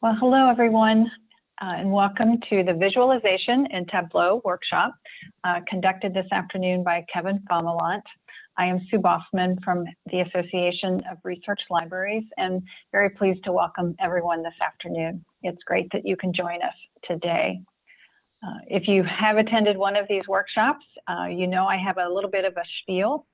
Well, hello, everyone, uh, and welcome to the Visualization in Tableau workshop uh, conducted this afternoon by Kevin Fomalont. I am Sue Baughman from the Association of Research Libraries and very pleased to welcome everyone this afternoon. It's great that you can join us today. Uh, if you have attended one of these workshops, uh, you know I have a little bit of a spiel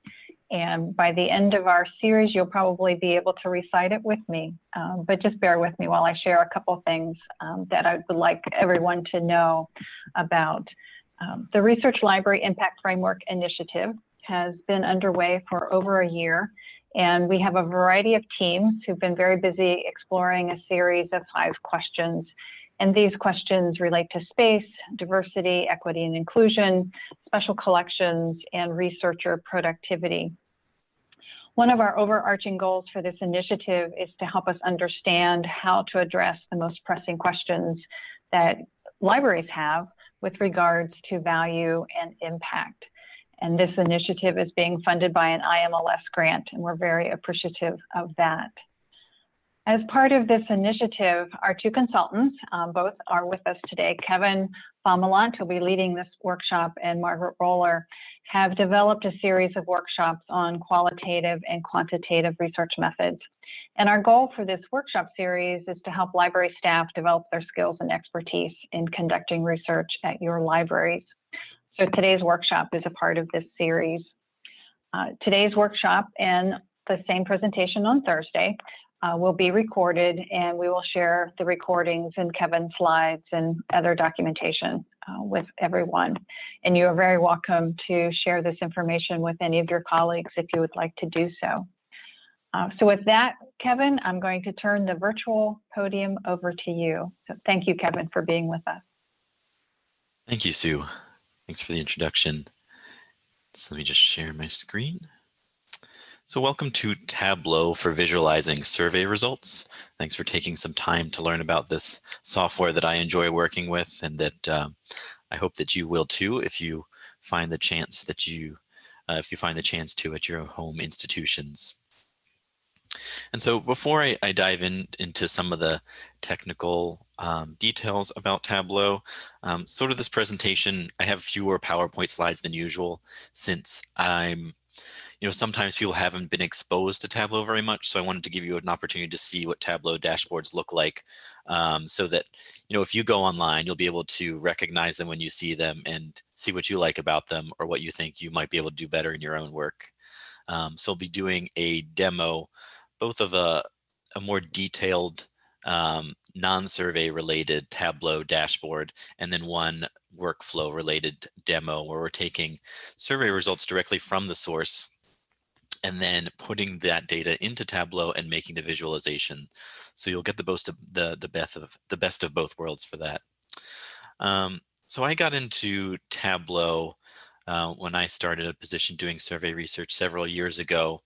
and by the end of our series, you'll probably be able to recite it with me. Um, but just bear with me while I share a couple things um, that I would like everyone to know about. Um, the Research Library Impact Framework Initiative has been underway for over a year. And we have a variety of teams who've been very busy exploring a series of five questions and these questions relate to space, diversity, equity and inclusion, special collections, and researcher productivity. One of our overarching goals for this initiative is to help us understand how to address the most pressing questions that libraries have with regards to value and impact. And this initiative is being funded by an IMLS grant, and we're very appreciative of that. As part of this initiative, our two consultants, um, both are with us today. Kevin Fomalont, who'll be leading this workshop, and Margaret Roller have developed a series of workshops on qualitative and quantitative research methods. And our goal for this workshop series is to help library staff develop their skills and expertise in conducting research at your libraries. So today's workshop is a part of this series. Uh, today's workshop and the same presentation on Thursday uh, will be recorded and we will share the recordings and Kevin's slides and other documentation uh, with everyone. And you are very welcome to share this information with any of your colleagues if you would like to do so. Uh, so with that, Kevin, I'm going to turn the virtual podium over to you. So thank you, Kevin, for being with us. Thank you, Sue. Thanks for the introduction. So let me just share my screen. So welcome to Tableau for visualizing survey results. Thanks for taking some time to learn about this software that I enjoy working with and that uh, I hope that you will too if you find the chance that you uh, if you find the chance to at your home institutions. And so before I, I dive in into some of the technical um, details about Tableau, um, sort of this presentation, I have fewer PowerPoint slides than usual since I'm you know, sometimes people haven't been exposed to Tableau very much. So I wanted to give you an opportunity to see what Tableau dashboards look like um, so that, you know, if you go online, you'll be able to recognize them when you see them and see what you like about them or what you think you might be able to do better in your own work. Um, so I'll be doing a demo, both of a, a more detailed um, non-survey related Tableau dashboard and then one workflow related demo where we're taking survey results directly from the source and then putting that data into Tableau and making the visualization. So you'll get the most of the the best of the best of both worlds for that. Um, so I got into Tableau uh, when I started a position doing survey research several years ago.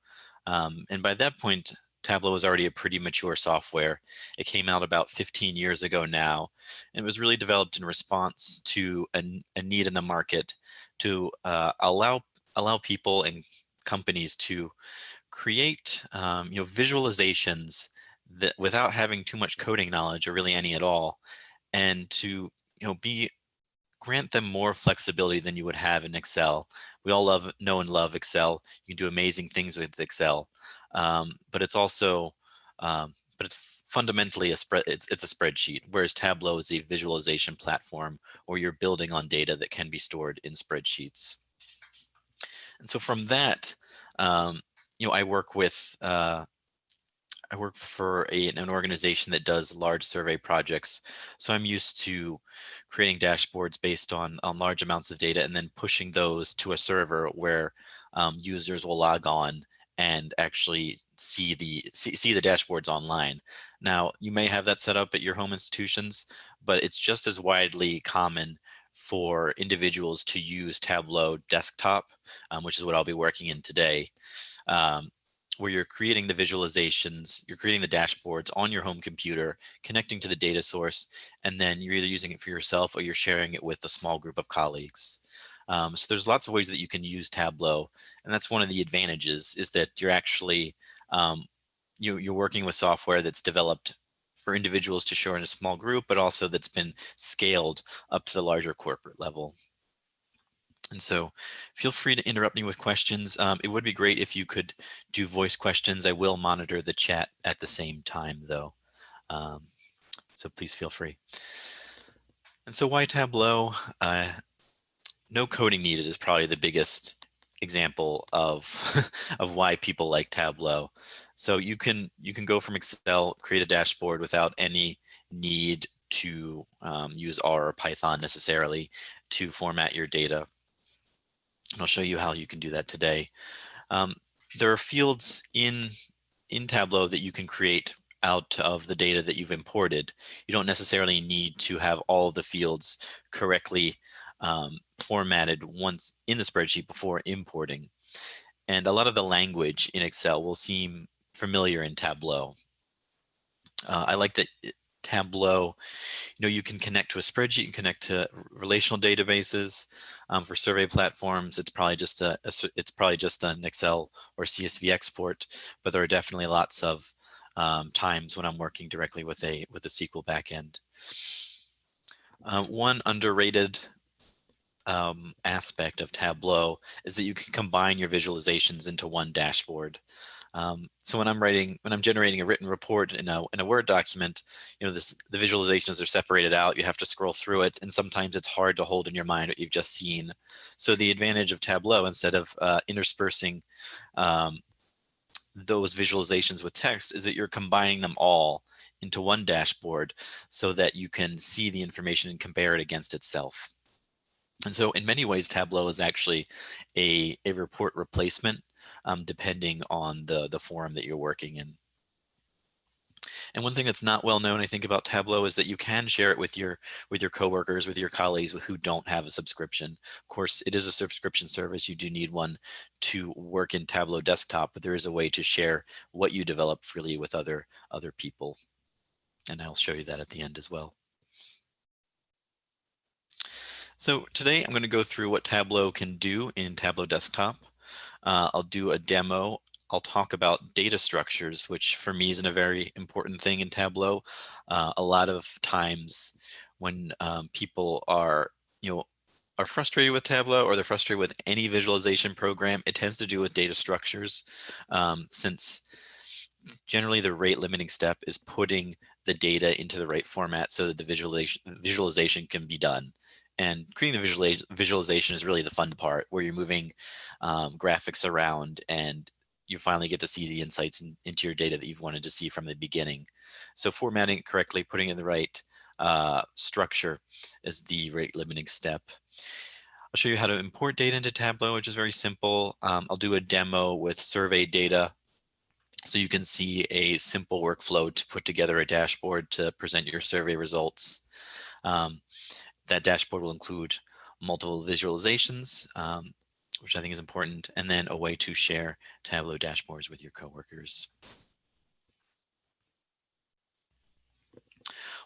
Um, and by that point, Tableau was already a pretty mature software. It came out about 15 years ago now, and it was really developed in response to a, a need in the market to uh, allow allow people and companies to create um, you know visualizations that without having too much coding knowledge or really any at all and to you know be grant them more flexibility than you would have in Excel. We all love know and love Excel. You can do amazing things with Excel, um, but it's also um, but it's fundamentally a spread it's, it's a spreadsheet whereas tableau is a visualization platform or you're building on data that can be stored in spreadsheets and so from that, um, you know, I work with, uh, I work for a, an organization that does large survey projects. So I'm used to creating dashboards based on, on large amounts of data and then pushing those to a server where um, users will log on and actually see the see, see the dashboards online. Now, you may have that set up at your home institutions, but it's just as widely common for individuals to use Tableau desktop, um, which is what I'll be working in today, um, where you're creating the visualizations, you're creating the dashboards on your home computer, connecting to the data source, and then you're either using it for yourself or you're sharing it with a small group of colleagues. Um, so there's lots of ways that you can use Tableau, and that's one of the advantages is that you're actually um, you, you're working with software that's developed for individuals to share in a small group, but also that's been scaled up to the larger corporate level. And so feel free to interrupt me with questions. Um, it would be great if you could do voice questions. I will monitor the chat at the same time though. Um, so please feel free. And so why Tableau? Uh, no coding needed is probably the biggest example of of why people like Tableau. So you can you can go from Excel, create a dashboard without any need to um, use R or Python necessarily to format your data. And I'll show you how you can do that today. Um, there are fields in in Tableau that you can create out of the data that you've imported. You don't necessarily need to have all the fields correctly um, formatted once in the spreadsheet before importing. And a lot of the language in Excel will seem familiar in Tableau. Uh, I like that Tableau, you know, you can connect to a spreadsheet, you can connect to relational databases. Um, for survey platforms, it's probably just a, a, it's probably just an Excel or CSV export, but there are definitely lots of um, times when I'm working directly with a with a SQL backend. Uh, one underrated um, aspect of Tableau is that you can combine your visualizations into one dashboard. Um, so when I'm writing, when I'm generating a written report in a, in a Word document, you know, this, the visualizations are separated out. You have to scroll through it. And sometimes it's hard to hold in your mind what you've just seen. So the advantage of Tableau, instead of uh, interspersing um, those visualizations with text is that you're combining them all into one dashboard so that you can see the information and compare it against itself. And so in many ways, Tableau is actually a, a report replacement um, depending on the, the forum that you're working in. And one thing that's not well known, I think, about Tableau is that you can share it with your with your coworkers, with your colleagues who don't have a subscription. Of course, it is a subscription service. You do need one to work in Tableau desktop, but there is a way to share what you develop freely with other other people. And I'll show you that at the end as well. So today I'm going to go through what Tableau can do in Tableau Desktop. Uh, I'll do a demo. I'll talk about data structures, which for me is a very important thing in Tableau. Uh, a lot of times when um, people are, you know, are frustrated with Tableau or they're frustrated with any visualization program, it tends to do with data structures um, since generally the rate limiting step is putting the data into the right format so that the visualization, visualization can be done and creating the visualization is really the fun part where you're moving um, graphics around and you finally get to see the insights in, into your data that you've wanted to see from the beginning. So formatting it correctly, putting in the right uh, structure is the rate limiting step. I'll show you how to import data into Tableau, which is very simple. Um, I'll do a demo with survey data so you can see a simple workflow to put together a dashboard to present your survey results. Um, that dashboard will include multiple visualizations, um, which I think is important, and then a way to share Tableau dashboards with your coworkers.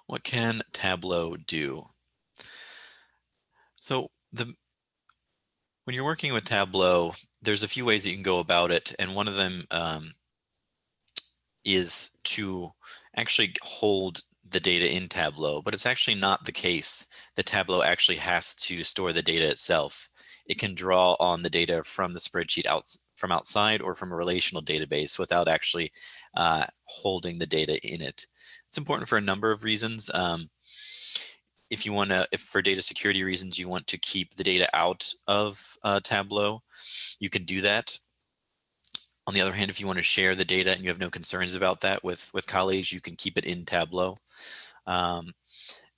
What can Tableau do? So the when you're working with Tableau, there's a few ways that you can go about it, and one of them um, is to actually hold the data in Tableau, but it's actually not the case The Tableau actually has to store the data itself. It can draw on the data from the spreadsheet out from outside or from a relational database without actually uh, holding the data in it. It's important for a number of reasons. Um, if you want to, if for data security reasons, you want to keep the data out of uh, Tableau, you can do that. On the other hand, if you want to share the data and you have no concerns about that with, with colleagues, you can keep it in Tableau. Um,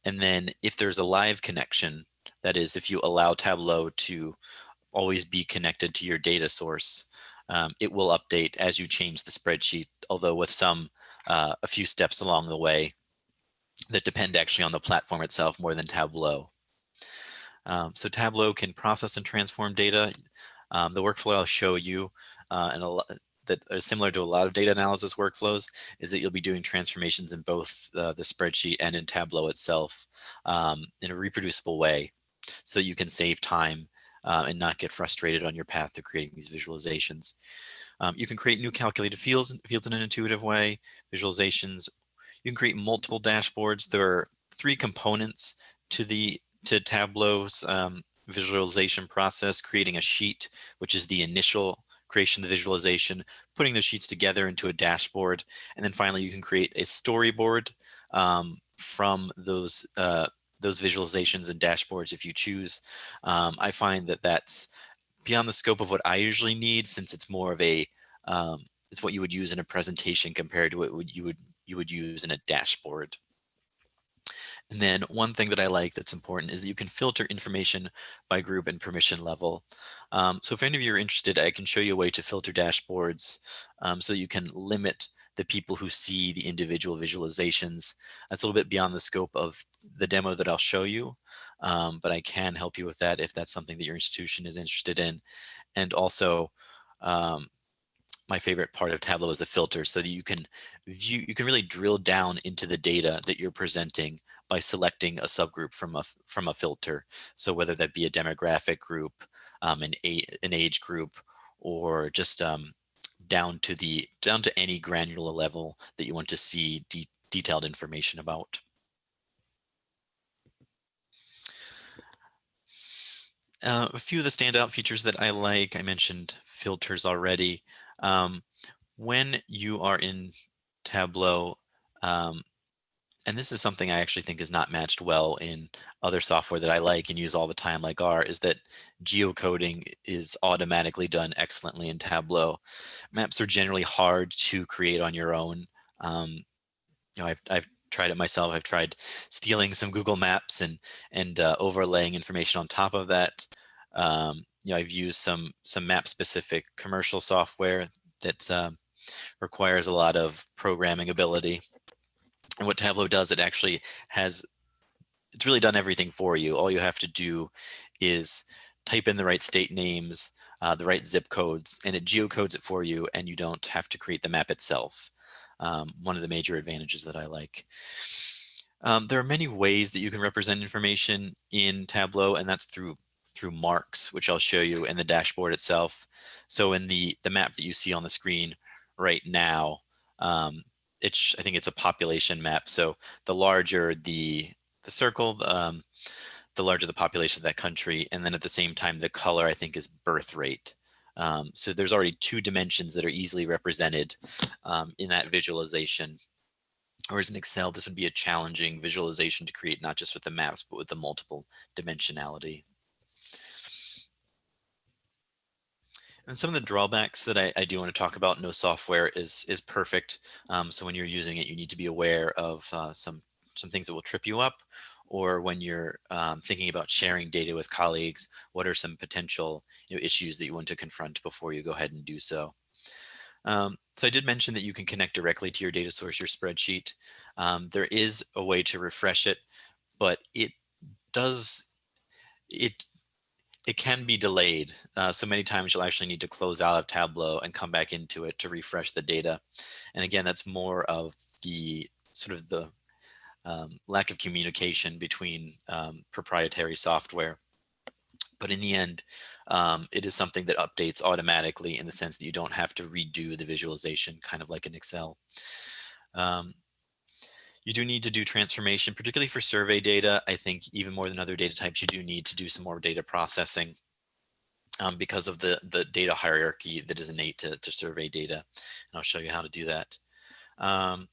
and then if there's a live connection, that is, if you allow Tableau to always be connected to your data source, um, it will update as you change the spreadsheet, although with some, uh, a few steps along the way that depend actually on the platform itself more than Tableau. Um, so Tableau can process and transform data. Um, the workflow I'll show you uh, and a that are similar to a lot of data analysis workflows is that you'll be doing transformations in both uh, the spreadsheet and in Tableau itself um, in a reproducible way so you can save time uh, and not get frustrated on your path to creating these visualizations. Um, you can create new calculated fields, fields in an intuitive way, visualizations. You can create multiple dashboards. There are three components to the to Tableau's um, visualization process, creating a sheet, which is the initial creation the visualization, putting those sheets together into a dashboard, and then finally you can create a storyboard um, from those uh, those visualizations and dashboards if you choose. Um, I find that that's beyond the scope of what I usually need since it's more of a um, it's what you would use in a presentation compared to what you would you would use in a dashboard. And then one thing that I like that's important is that you can filter information by group and permission level. Um, so if any of you are interested, I can show you a way to filter dashboards um, so you can limit the people who see the individual visualizations. That's a little bit beyond the scope of the demo that I'll show you, um, but I can help you with that if that's something that your institution is interested in. And also, um, my favorite part of Tableau is the filter so that you can view, you can really drill down into the data that you're presenting by selecting a subgroup from a, from a filter. So whether that be a demographic group, um, an, an age group, or just um, down to the down to any granular level that you want to see de detailed information about. Uh, a few of the standout features that I like, I mentioned filters already. Um, when you are in Tableau, um, and this is something I actually think is not matched well in other software that I like and use all the time like R, is that geocoding is automatically done excellently in Tableau. Maps are generally hard to create on your own. Um, you know, I've, I've tried it myself. I've tried stealing some Google Maps and, and uh, overlaying information on top of that. Um, you know, I've used some, some map specific commercial software that um, requires a lot of programming ability. And what Tableau does, it actually has, it's really done everything for you. All you have to do is type in the right state names, uh, the right zip codes, and it geocodes it for you, and you don't have to create the map itself. Um, one of the major advantages that I like. Um, there are many ways that you can represent information in Tableau, and that's through through marks, which I'll show you in the dashboard itself. So in the, the map that you see on the screen right now, um, it's, I think it's a population map. So the larger the, the circle, um, the larger the population of that country. And then at the same time, the color I think is birth rate. Um, so there's already two dimensions that are easily represented um, in that visualization. Whereas in Excel, this would be a challenging visualization to create, not just with the maps, but with the multiple dimensionality. And some of the drawbacks that I, I, do want to talk about, no software is is perfect. Um, so when you're using it, you need to be aware of uh, some some things that will trip you up, or when you're um, thinking about sharing data with colleagues, what are some potential you know, issues that you want to confront before you go ahead and do so. Um, so I did mention that you can connect directly to your data source, your spreadsheet. Um, there is a way to refresh it, but it does it it can be delayed. Uh, so many times you'll actually need to close out of Tableau and come back into it to refresh the data. And again, that's more of the sort of the um, lack of communication between um, proprietary software. But in the end, um, it is something that updates automatically in the sense that you don't have to redo the visualization, kind of like in Excel. Um, you do need to do transformation, particularly for survey data. I think even more than other data types, you do need to do some more data processing um, because of the, the data hierarchy that is innate to, to survey data. And I'll show you how to do that. Um,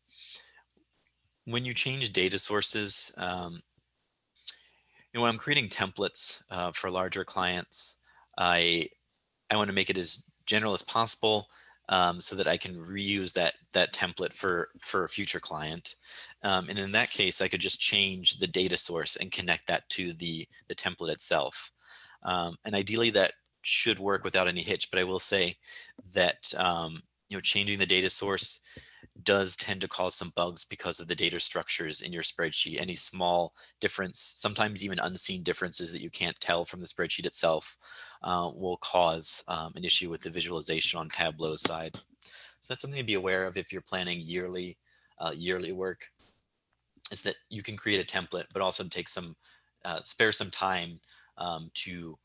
when you change data sources, um, you know, when I'm creating templates uh, for larger clients, I, I want to make it as general as possible um, so that I can reuse that that template for for a future client. Um, and in that case, I could just change the data source and connect that to the the template itself. Um, and ideally, that should work without any hitch. But I will say that um, you know changing the data source does tend to cause some bugs because of the data structures in your spreadsheet. Any small difference, sometimes even unseen differences that you can't tell from the spreadsheet itself uh, will cause um, an issue with the visualization on Tableau side. So that's something to be aware of if you're planning yearly, uh, yearly work, is that you can create a template, but also take some, uh, spare some time um, to, you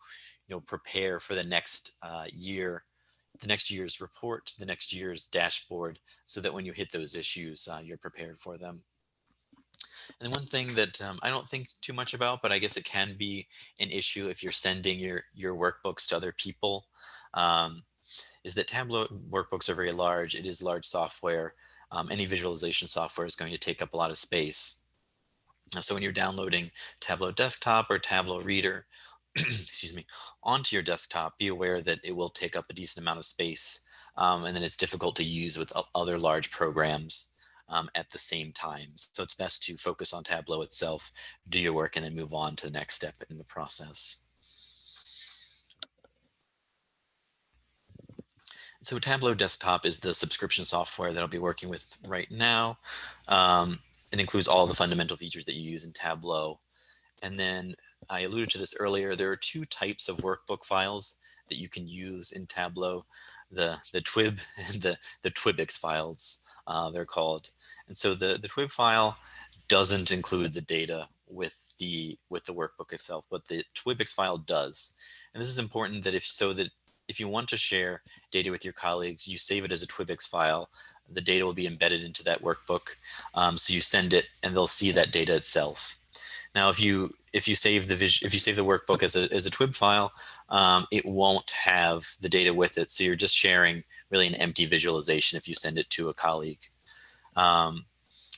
know, prepare for the next uh, year the next year's report, the next year's dashboard, so that when you hit those issues, uh, you're prepared for them. And one thing that um, I don't think too much about, but I guess it can be an issue if you're sending your, your workbooks to other people, um, is that Tableau workbooks are very large. It is large software. Um, any visualization software is going to take up a lot of space. So when you're downloading Tableau Desktop or Tableau Reader, excuse me, onto your desktop, be aware that it will take up a decent amount of space um, and then it's difficult to use with other large programs um, at the same time. So it's best to focus on Tableau itself, do your work, and then move on to the next step in the process. So Tableau Desktop is the subscription software that I'll be working with right now. Um, it includes all the fundamental features that you use in Tableau. And then I alluded to this earlier, there are two types of workbook files that you can use in Tableau, the, the TWIB and the, the TWIBIX files uh, they're called. And so the, the TWIB file doesn't include the data with the with the workbook itself, but the TWIBIX file does. And this is important that if so that if you want to share data with your colleagues, you save it as a TWIBIX file. The data will be embedded into that workbook. Um, so you send it and they'll see that data itself. Now, if you if you save the if you save the workbook as a, as a TWIB file, um, it won't have the data with it. So you're just sharing really an empty visualization if you send it to a colleague. Um,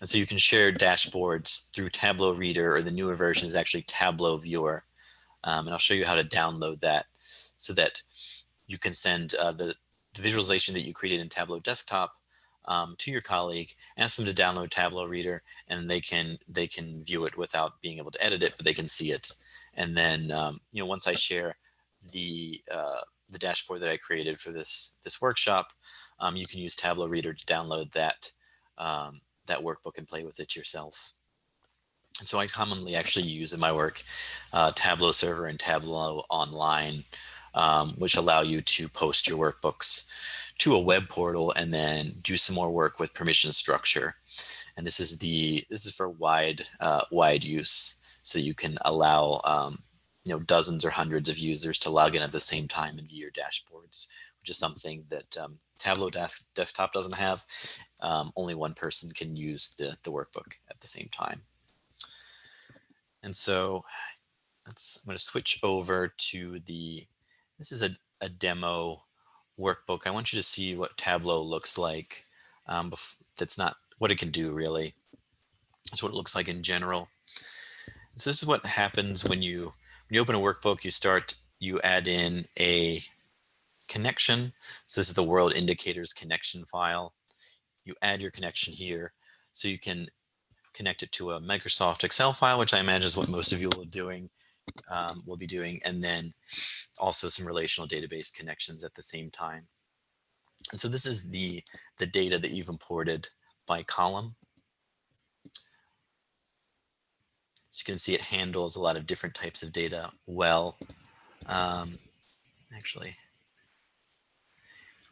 and so you can share dashboards through Tableau Reader or the newer version is actually Tableau Viewer. Um, and I'll show you how to download that so that you can send uh, the, the, visualization that you created in Tableau Desktop um, to your colleague, ask them to download Tableau Reader, and they can they can view it without being able to edit it, but they can see it. And then um, you know once I share the uh, the dashboard that I created for this this workshop, um, you can use Tableau Reader to download that um, that workbook and play with it yourself. And so I commonly actually use in my work uh, Tableau Server and Tableau Online, um, which allow you to post your workbooks to a web portal and then do some more work with permission structure. And this is the this is for wide uh, wide use, so you can allow um, you know dozens or hundreds of users to log in at the same time and view your dashboards, which is something that um, Tableau desk, desktop doesn't have. Um, only one person can use the the workbook at the same time. And so let's I'm going to switch over to the this is a, a demo workbook, I want you to see what Tableau looks like. Um, that's not what it can do really. That's what it looks like in general. So this is what happens when you when you open a workbook, you start, you add in a connection. So this is the world indicators connection file. You add your connection here so you can connect it to a Microsoft Excel file, which I imagine is what most of you will be doing um, we'll be doing, and then also some relational database connections at the same time. And so this is the, the data that you've imported by column. So you can see it handles a lot of different types of data well. Um, actually,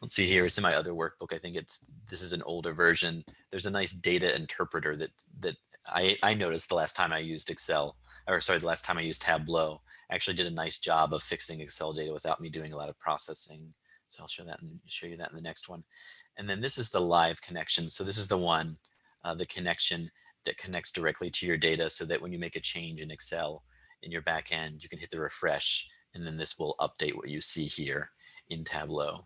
let's see here. It's in my other workbook. I think it's this is an older version. There's a nice data interpreter that that I, I noticed the last time I used Excel or sorry, the last time I used Tableau, actually did a nice job of fixing Excel data without me doing a lot of processing. So I'll show that and show you that in the next one. And then this is the live connection. So this is the one, uh, the connection that connects directly to your data so that when you make a change in Excel in your backend, you can hit the refresh and then this will update what you see here in Tableau.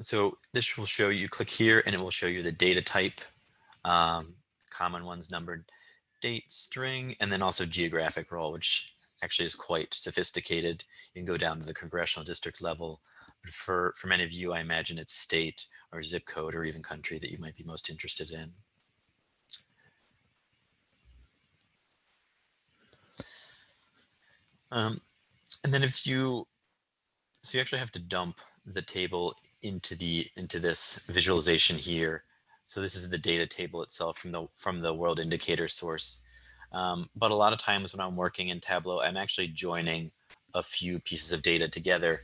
So this will show you, click here and it will show you the data type, um, common ones numbered date string, and then also geographic role, which actually is quite sophisticated. You can go down to the congressional district level. But for, for many of you, I imagine it's state or zip code or even country that you might be most interested in. Um, and then if you, so you actually have to dump the table into the into this visualization here. So this is the data table itself from the from the world indicator source. Um, but a lot of times when I'm working in Tableau, I'm actually joining a few pieces of data together.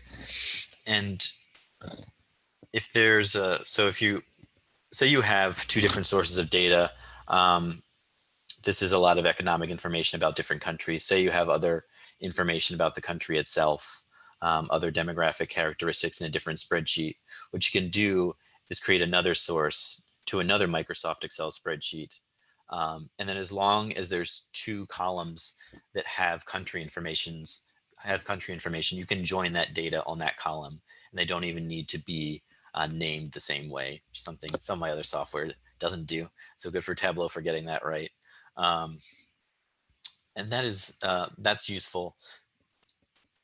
And if there's a, so if you, say you have two different sources of data, um, this is a lot of economic information about different countries. Say you have other information about the country itself um, other demographic characteristics in a different spreadsheet. What you can do is create another source to another Microsoft Excel spreadsheet. Um, and then as long as there's two columns that have country informations, have country information, you can join that data on that column and they don't even need to be uh, named the same way, something some of my other software doesn't do. So good for Tableau for getting that right. Um, and that is, uh, that's useful.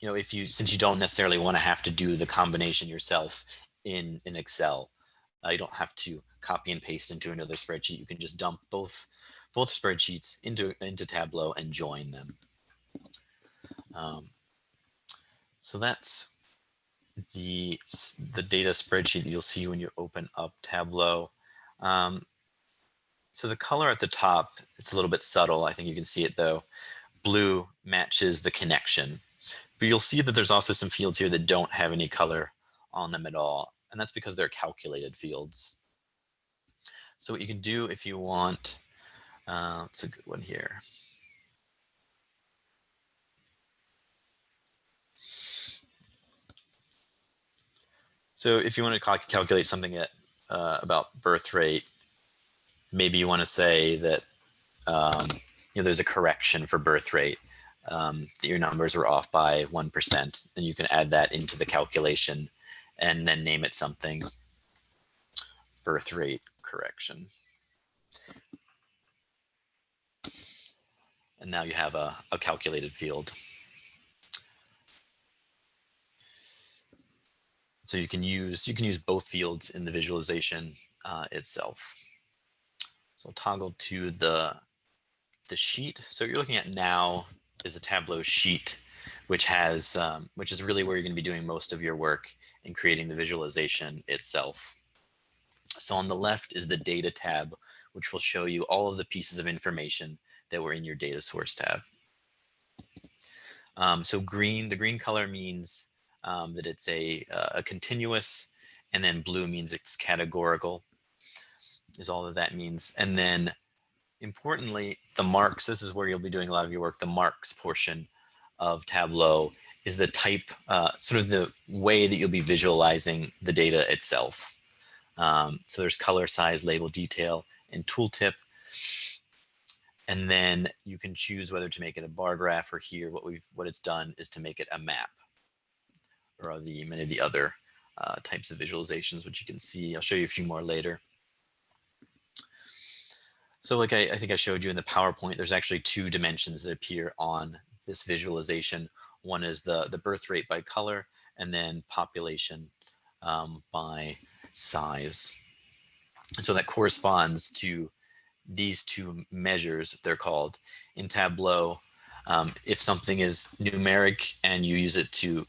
You know, if you, since you don't necessarily want to have to do the combination yourself in, in Excel, uh, you don't have to copy and paste into another spreadsheet. You can just dump both, both spreadsheets into, into Tableau and join them. Um, so that's the, the data spreadsheet you'll see when you open up Tableau. Um, so the color at the top, it's a little bit subtle. I think you can see it though. Blue matches the connection. But you'll see that there's also some fields here that don't have any color on them at all. And that's because they're calculated fields. So what you can do if you want, uh, it's a good one here. So if you want to calculate something at, uh, about birth rate, maybe you want to say that um, you know there's a correction for birth rate um, that your numbers were off by one percent, and you can add that into the calculation, and then name it something. Birth rate correction. And now you have a, a calculated field. So you can use you can use both fields in the visualization uh, itself. So I'll toggle to the the sheet. So what you're looking at now is a Tableau sheet, which has um, which is really where you're going to be doing most of your work in creating the visualization itself. So on the left is the data tab, which will show you all of the pieces of information that were in your data source tab. Um, so green, the green color means um, that it's a, uh, a continuous, and then blue means it's categorical, is all that that means. And then importantly, the marks, this is where you'll be doing a lot of your work, the marks portion of Tableau is the type, uh, sort of the way that you'll be visualizing the data itself. Um, so there's color, size, label, detail, and tooltip. And then you can choose whether to make it a bar graph or here what we've what it's done is to make it a map or the many of the other uh, types of visualizations, which you can see. I'll show you a few more later. So like I, I, think I showed you in the PowerPoint, there's actually two dimensions that appear on this visualization. One is the, the birth rate by color and then population um, by size. And so that corresponds to these two measures, they're called. In Tableau, um, if something is numeric and you use it to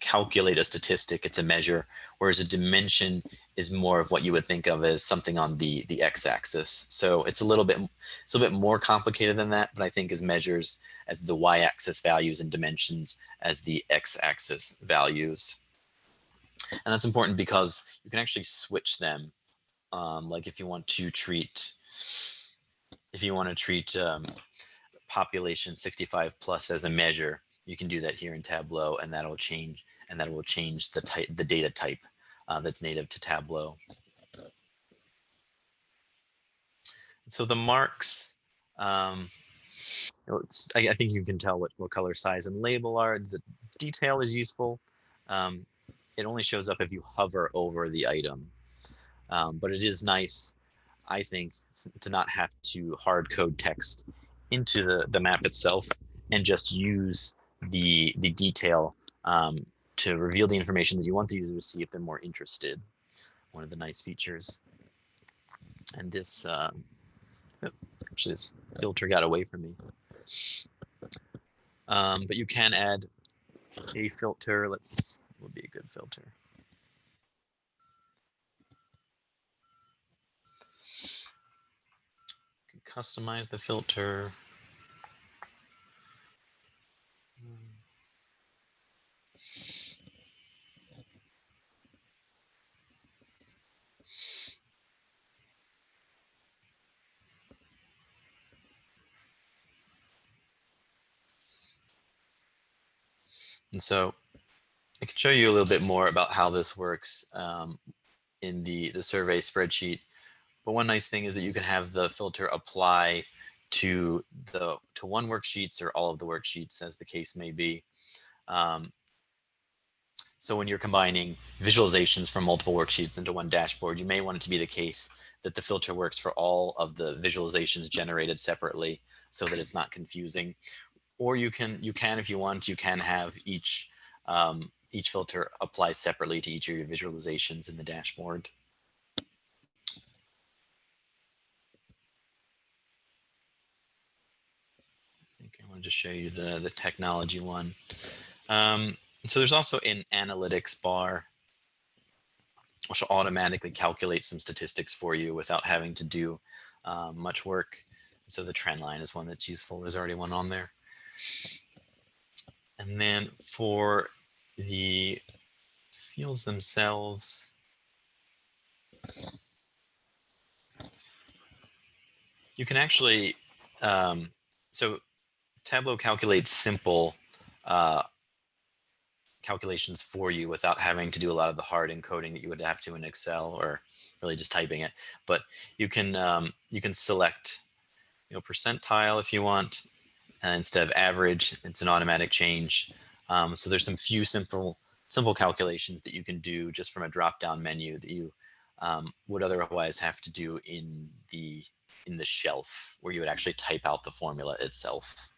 calculate a statistic, it's a measure, whereas a dimension is more of what you would think of as something on the, the x-axis. So it's a little bit it's a bit more complicated than that, but I think as measures as the y-axis values and dimensions as the x-axis values. And that's important because you can actually switch them. Um, like if you want to treat, if you want to treat um, population 65 plus as a measure, you can do that here in Tableau and that'll change and that will change the type, the data type uh, that's native to Tableau. So the marks, um, I, I, think you can tell what, what color size and label are. The detail is useful. Um, it only shows up if you hover over the item. Um, but it is nice, I think, to not have to hard code text into the, the map itself and just use the the detail um, to reveal the information that you want the user to see if they're more interested. One of the nice features. And this, um, actually this filter got away from me. Um, but you can add a filter. Let's, would be a good filter. customize the filter. And so I can show you a little bit more about how this works. Um, in the, the survey spreadsheet. But one nice thing is that you can have the filter apply to the to one worksheets or all of the worksheets as the case may be. Um, so when you're combining visualizations from multiple worksheets into one dashboard, you may want it to be the case that the filter works for all of the visualizations generated separately so that it's not confusing. Or you can, you can, if you want, you can have each, um, each filter apply separately to each of your visualizations in the dashboard. I think I wanted to show you the, the technology one. Um, so there's also an analytics bar, which will automatically calculate some statistics for you without having to do um, much work. So the trend line is one that's useful. There's already one on there. And then for the fields themselves, you can actually, um, so Tableau calculates simple uh, calculations for you without having to do a lot of the hard encoding that you would have to in Excel or really just typing it. But you can um, you can select you know percentile if you want instead of average. It's an automatic change. Um, so there's some few simple simple calculations that you can do just from a drop down menu that you um, would otherwise have to do in the in the shelf where you would actually type out the formula itself.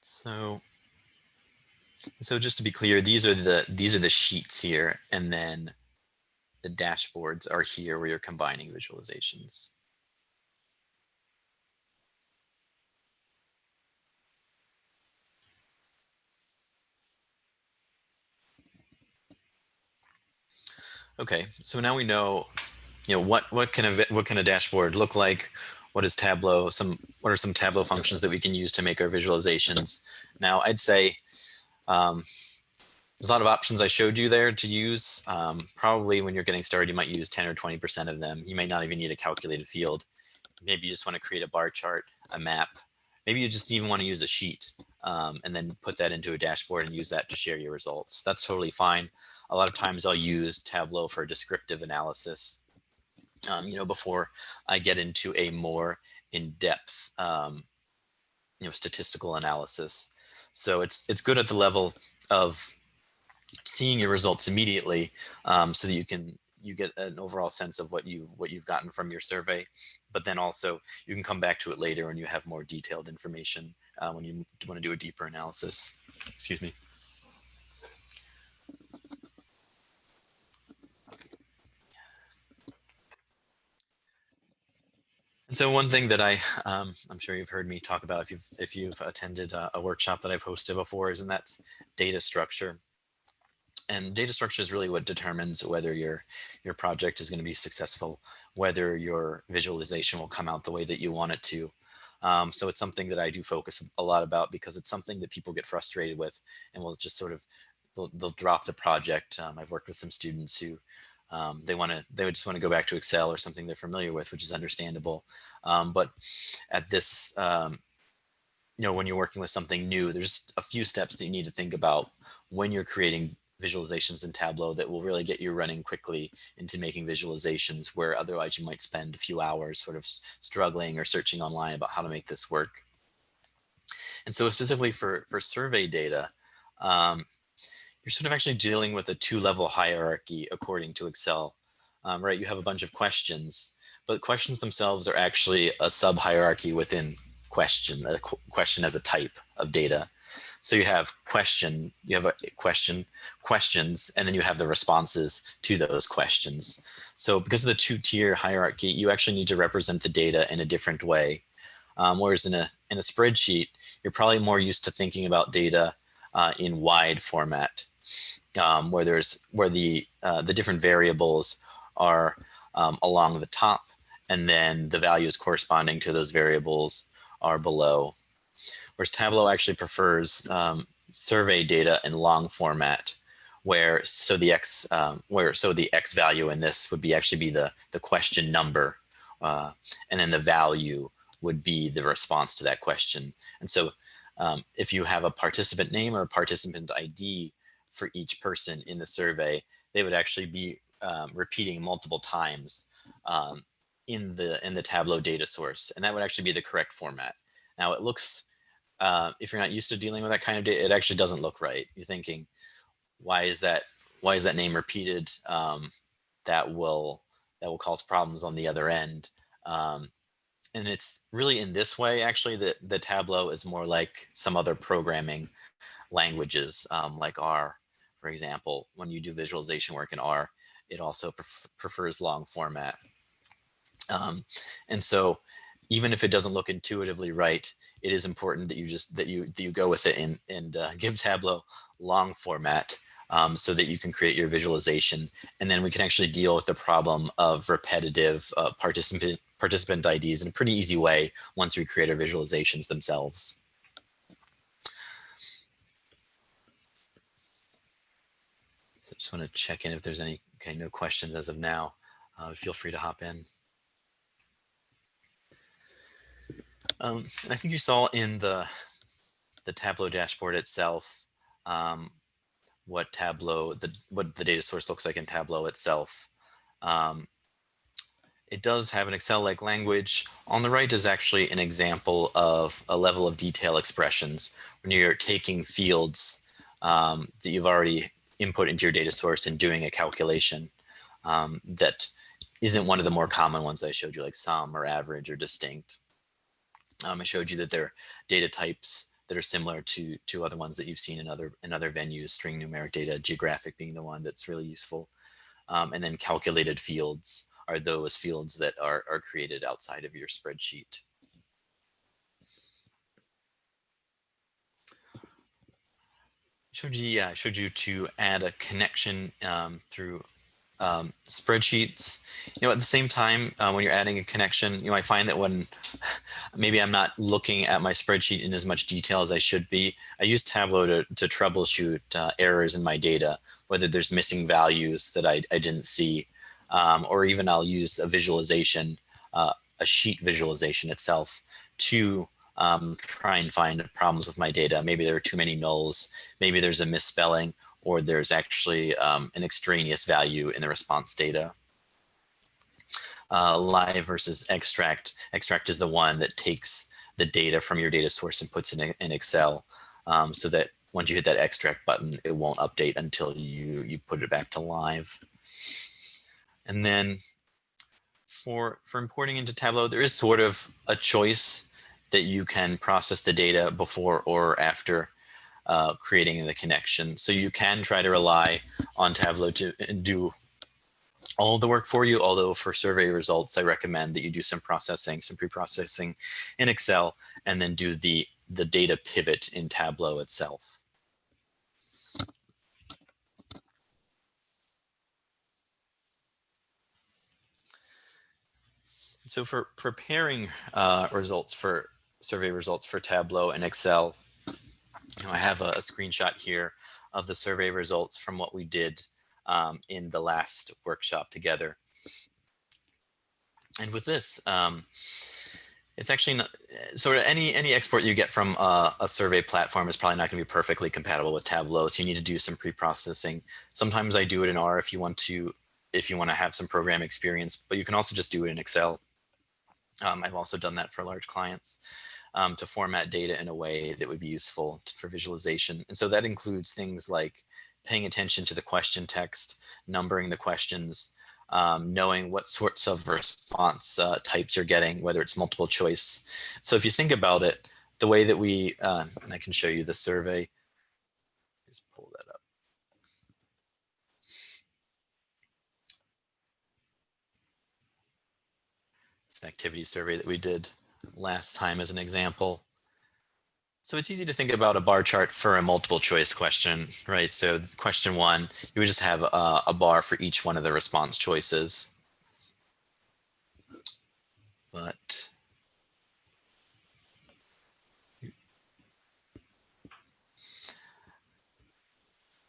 So, so just to be clear, these are the these are the sheets here, and then the dashboards are here where you're combining visualizations. Okay, so now we know, you know, what what can a what can a dashboard look like? What is Tableau? Some what are some Tableau functions that we can use to make our visualizations? Now, I'd say um, there's a lot of options I showed you there to use. Um, probably when you're getting started, you might use 10 or 20% of them. You may not even need a calculated field. Maybe you just want to create a bar chart, a map. Maybe you just even want to use a sheet um, and then put that into a dashboard and use that to share your results. That's totally fine. A lot of times I'll use Tableau for descriptive analysis um, you know, before I get into a more in-depth, um, you know, statistical analysis. So it's it's good at the level of seeing your results immediately, um, so that you can you get an overall sense of what you what you've gotten from your survey. But then also you can come back to it later when you have more detailed information uh, when you want to do a deeper analysis. Excuse me. And so one thing that I, um, I'm sure you've heard me talk about if you've, if you've attended a, a, workshop that I've hosted before is, and that's data structure. And data structure is really what determines whether your, your project is going to be successful, whether your visualization will come out the way that you want it to. Um, so it's something that I do focus a lot about because it's something that people get frustrated with and will just sort of, they'll, they'll drop the project. Um, I've worked with some students who um, they want to, they would just want to go back to Excel or something they're familiar with, which is understandable. Um, but at this, um, you know, when you're working with something new, there's a few steps that you need to think about when you're creating visualizations in Tableau that will really get you running quickly into making visualizations where otherwise you might spend a few hours sort of struggling or searching online about how to make this work. And so specifically for, for survey data, um, you're sort of actually dealing with a two-level hierarchy according to Excel, um, right? You have a bunch of questions, but questions themselves are actually a sub-hierarchy within question, a qu question as a type of data. So you have question, you have a question, questions, and then you have the responses to those questions. So because of the two-tier hierarchy, you actually need to represent the data in a different way. Um, whereas in a, in a spreadsheet, you're probably more used to thinking about data uh, in wide format um, where there's where the uh, the different variables are um, along the top and then the values corresponding to those variables are below. Whereas Tableau actually prefers um, survey data in long format where so the x um, where so the x value in this would be actually be the the question number uh, and then the value would be the response to that question. And so um, if you have a participant name or a participant ID for each person in the survey, they would actually be um, repeating multiple times um, in the in the Tableau data source, and that would actually be the correct format. Now it looks, uh, if you're not used to dealing with that kind of data, it actually doesn't look right. You're thinking, why is that? Why is that name repeated? Um, that will that will cause problems on the other end. Um, and it's really in this way, actually, that the Tableau is more like some other programming languages, um, like R, for example. When you do visualization work in R, it also pref prefers long format. Um, and so even if it doesn't look intuitively right, it is important that you just that you that you go with it and and uh, give Tableau long format um, so that you can create your visualization. And then we can actually deal with the problem of repetitive uh, participant participant IDs in a pretty easy way once we create our visualizations themselves. So I just want to check in if there's any, okay, no questions as of now. Uh, feel free to hop in. Um, and I think you saw in the, the Tableau dashboard itself um, what Tableau, the, what the data source looks like in Tableau itself. Um, it does have an Excel-like language. On the right is actually an example of a level of detail expressions when you're taking fields um, that you've already input into your data source and doing a calculation um, that isn't one of the more common ones I showed you, like sum or average or distinct. Um, I showed you that there are data types that are similar to to other ones that you've seen in other in other venues, string numeric data, geographic being the one that's really useful, um, and then calculated fields are those fields that are, are created outside of your spreadsheet. Showed you, yeah, I showed you to add a connection um, through um, spreadsheets. You know, at the same time, uh, when you're adding a connection, you know, I find that when maybe I'm not looking at my spreadsheet in as much detail as I should be, I use Tableau to, to troubleshoot uh, errors in my data, whether there's missing values that I, I didn't see um, or even I'll use a visualization, uh, a sheet visualization itself to um, try and find problems with my data. Maybe there are too many nulls, maybe there's a misspelling, or there's actually um, an extraneous value in the response data. Uh, live versus extract. Extract is the one that takes the data from your data source and puts it in, in Excel um, so that once you hit that extract button, it won't update until you, you put it back to live. And then for, for importing into Tableau, there is sort of a choice that you can process the data before or after uh, creating the connection. So you can try to rely on Tableau to do all the work for you, although for survey results, I recommend that you do some processing, some pre-processing in Excel, and then do the, the data pivot in Tableau itself. So for preparing uh, results for survey results for Tableau and Excel, you know, I have a, a, screenshot here of the survey results from what we did um, in the last workshop together. And with this, um, it's actually not, sort of any any export you get from a, a survey platform is probably not going to be perfectly compatible with Tableau. So you need to do some pre-processing. Sometimes I do it in R if you want to if you want to have some program experience, but you can also just do it in Excel. Um, I've also done that for large clients um, to format data in a way that would be useful to, for visualization. And so that includes things like paying attention to the question text, numbering the questions, um, knowing what sorts of response uh, types you're getting, whether it's multiple choice. So if you think about it, the way that we, uh, and I can show you the survey, just pull that up. It's an activity survey that we did last time as an example. So it's easy to think about a bar chart for a multiple choice question, right? So question one, you would just have a, a bar for each one of the response choices. But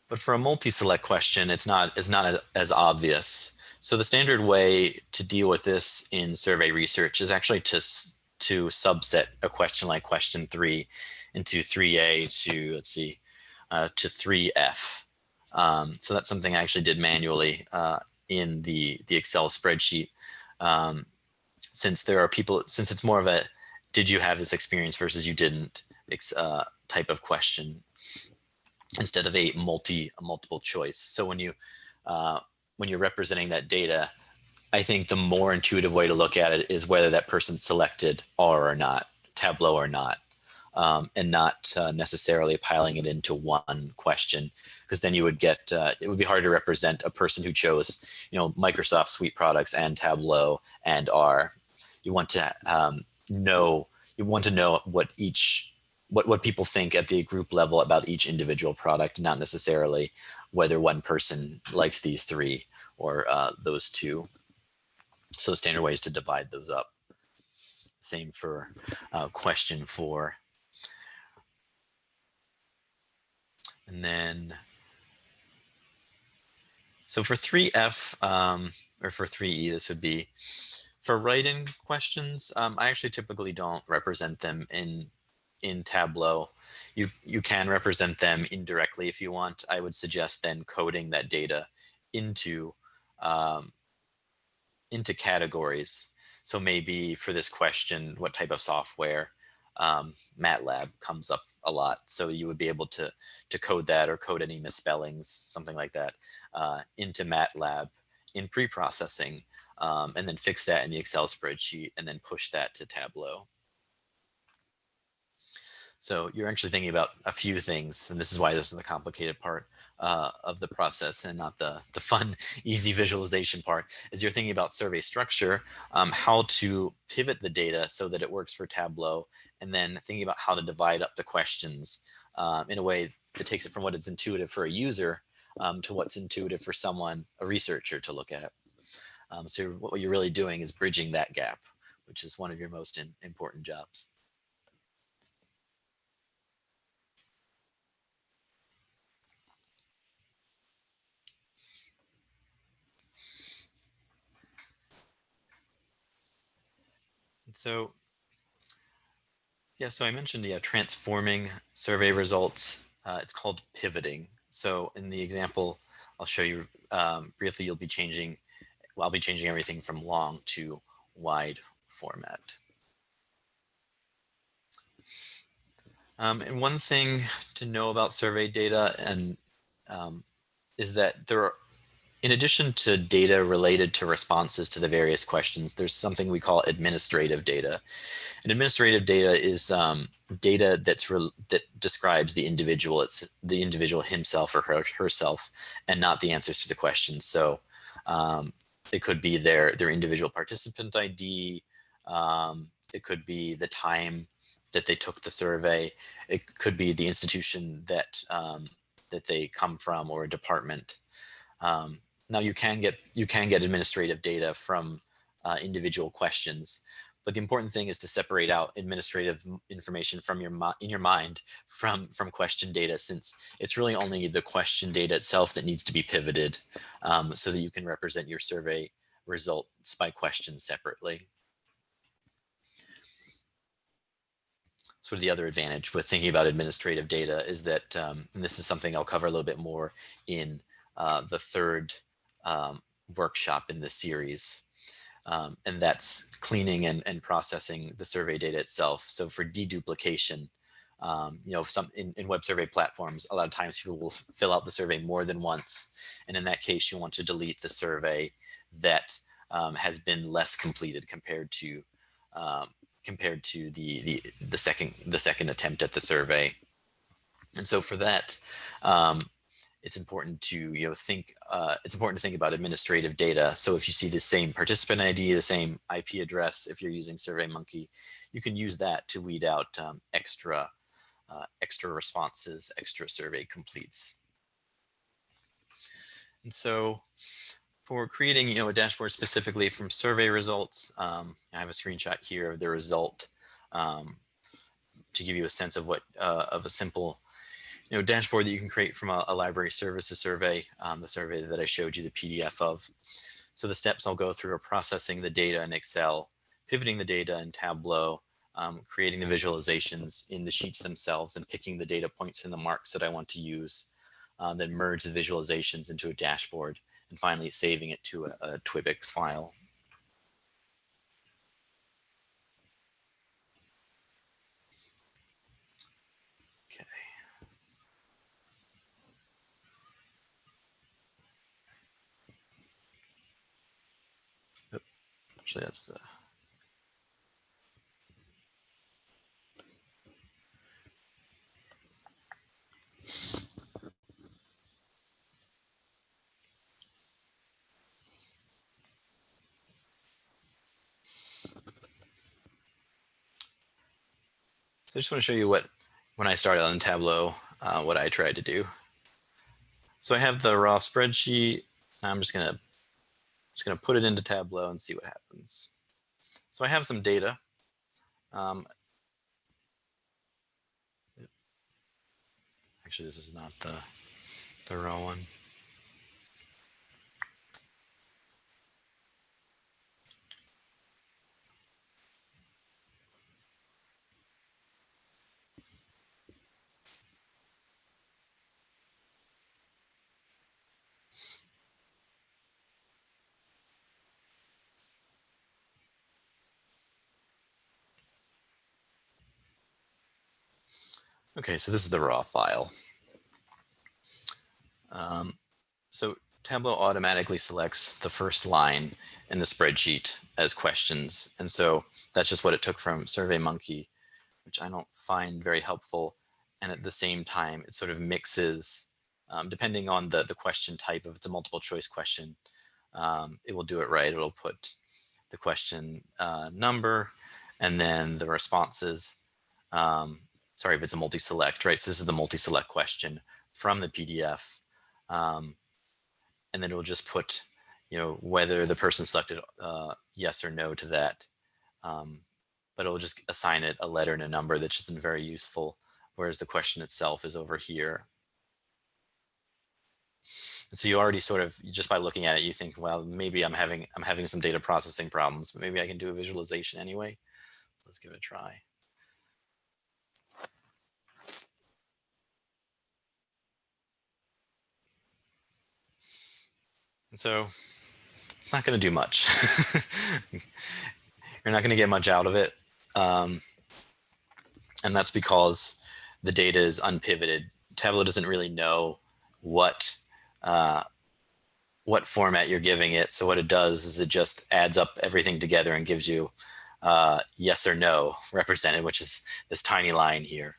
but for a multi-select question, it's not, it's not as obvious. So the standard way to deal with this in survey research is actually to, to subset a question like question three into 3A to, let's see, uh, to 3F. Um, so that's something I actually did manually uh, in the, the Excel spreadsheet. Um, since there are people, since it's more of a, did you have this experience versus you didn't uh, type of question instead of a multi a multiple choice. So when you uh, when you're representing that data, I think the more intuitive way to look at it is whether that person selected R or not, Tableau or not, um, and not uh, necessarily piling it into one question, because then you would get, uh, it would be hard to represent a person who chose, you know, Microsoft Suite products and Tableau and R. You want to um, know, you want to know what each, what, what people think at the group level about each individual product, not necessarily whether one person likes these three or uh, those two. So the standard way is to divide those up. Same for uh, question four. And then, so for 3F, um, or for 3E, this would be, for write-in questions, um, I actually typically don't represent them in in Tableau. You, you can represent them indirectly if you want. I would suggest then coding that data into um, into categories. So maybe for this question, what type of software, um, MATLAB comes up a lot. So you would be able to, to code that or code any misspellings, something like that, uh, into MATLAB in pre-processing, um, and then fix that in the Excel spreadsheet and then push that to Tableau. So you're actually thinking about a few things, and this is why this is the complicated part uh, of the process and not the, the fun, easy visualization part, is you're thinking about survey structure, um, how to pivot the data so that it works for Tableau, and then thinking about how to divide up the questions um, in a way that takes it from what is intuitive for a user um, to what's intuitive for someone, a researcher to look at. Um, so what you're really doing is bridging that gap, which is one of your most in, important jobs. So yeah, so I mentioned yeah, transforming survey results. Uh, it's called pivoting. So in the example, I'll show you um, briefly, you'll be changing, well, I'll be changing everything from long to wide format. Um, and one thing to know about survey data and um, is that there are in addition to data related to responses to the various questions, there's something we call administrative data. And administrative data is um, data that's that describes the individual, it's the individual himself or her, herself, and not the answers to the questions. So um, it could be their their individual participant ID. Um, it could be the time that they took the survey. It could be the institution that um, that they come from or a department. Um, now you can get you can get administrative data from uh, individual questions, but the important thing is to separate out administrative information from your in your mind from from question data, since it's really only the question data itself that needs to be pivoted um, so that you can represent your survey results by question separately. sort of the other advantage with thinking about administrative data is that, um, and this is something I'll cover a little bit more in uh, the third um, workshop in the series. Um, and that's cleaning and, and processing the survey data itself. So for deduplication, um, you know, some in, in web survey platforms, a lot of times people will fill out the survey more than once. And in that case, you want to delete the survey that um, has been less completed compared to um, compared to the, the the second the second attempt at the survey. And so for that, um, it's important to you know think uh, it's important to think about administrative data. So if you see the same participant ID, the same IP address, if you're using SurveyMonkey, you can use that to weed out um, extra uh, extra responses, extra survey completes. And so for creating you know a dashboard specifically from survey results, um, I have a screenshot here of the result um, to give you a sense of what uh, of a simple you know, dashboard that you can create from a, a library services survey, um, the survey that I showed you the PDF of. So the steps I'll go through are processing the data in Excel pivoting the data in Tableau, um, creating the visualizations in the sheets themselves and picking the data points and the marks that I want to use, uh, then merge the visualizations into a dashboard, and finally saving it to a, a Twibix file. Actually, that's the So I just want to show you what, when I started on Tableau, uh, what I tried to do. So I have the raw spreadsheet. I'm just gonna just gonna put it into Tableau and see what happens. So I have some data. Um, actually, this is not the the raw one. Okay, so this is the raw file. Um, so Tableau automatically selects the first line in the spreadsheet as questions. And so that's just what it took from SurveyMonkey, which I don't find very helpful. And at the same time, it sort of mixes, um, depending on the, the question type, if it's a multiple choice question, um, it will do it right. It'll put the question uh, number and then the responses. Um, sorry if it's a multi-select, right? So this is the multi-select question from the PDF. Um, and then it will just put, you know, whether the person selected uh, yes or no to that. Um, but it will just assign it a letter and a number that isn't very useful, whereas the question itself is over here. So you already sort of, just by looking at it, you think, well, maybe I'm having, I'm having some data processing problems, but maybe I can do a visualization anyway. Let's give it a try. And so it's not going to do much. You're not going to get much out of it. Um, and that's because the data is unpivoted. Tableau doesn't really know what uh, what format you're giving it. So what it does is it just adds up everything together and gives you uh, yes or no represented, which is this tiny line here.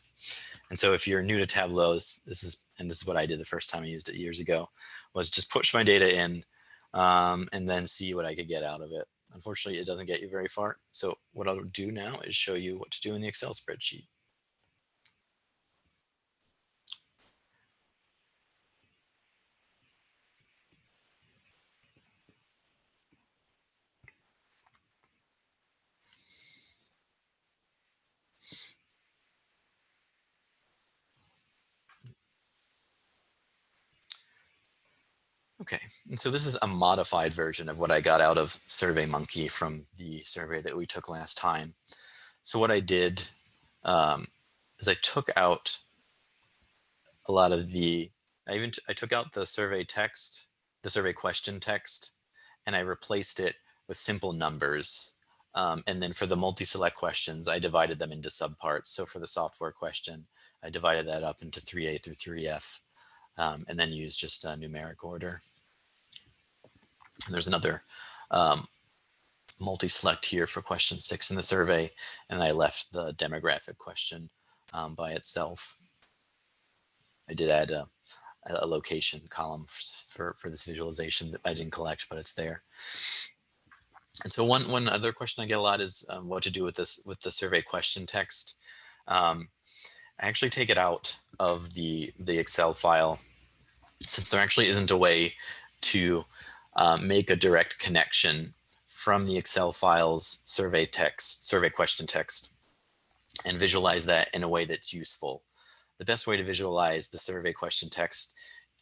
And so if you're new to Tableau, this, this is, and this is what I did the first time I used it years ago, was just push my data in um, and then see what I could get out of it. Unfortunately, it doesn't get you very far. So what I'll do now is show you what to do in the Excel spreadsheet. Okay, and so this is a modified version of what I got out of SurveyMonkey from the survey that we took last time. So what I did um, is I took out a lot of the, I even, I took out the survey text, the survey question text, and I replaced it with simple numbers. Um, and then for the multi-select questions, I divided them into subparts. So for the software question, I divided that up into 3A through 3F, um, and then used just a numeric order. And there's another um, multi-select here for question six in the survey, and I left the demographic question um, by itself. I did add a, a location column for, for this visualization that I didn't collect, but it's there. And so one, one other question I get a lot is um, what to do with this with the survey question text. Um, I actually take it out of the, the Excel file since there actually isn't a way to um, make a direct connection from the Excel files survey text, survey question text, and visualize that in a way that's useful. The best way to visualize the survey question text,